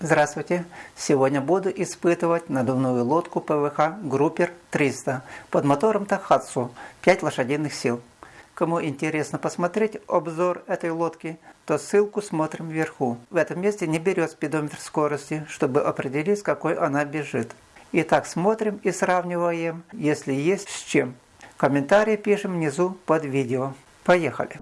Здравствуйте! Сегодня буду испытывать надувную лодку ПВХ Группер 300 под мотором Тахатсу 5 лошадиных сил. Кому интересно посмотреть обзор этой лодки, то ссылку смотрим вверху. В этом месте не берет спидометр скорости, чтобы определить, с какой она бежит. Итак, смотрим и сравниваем, если есть с чем. Комментарии пишем внизу под видео. Поехали!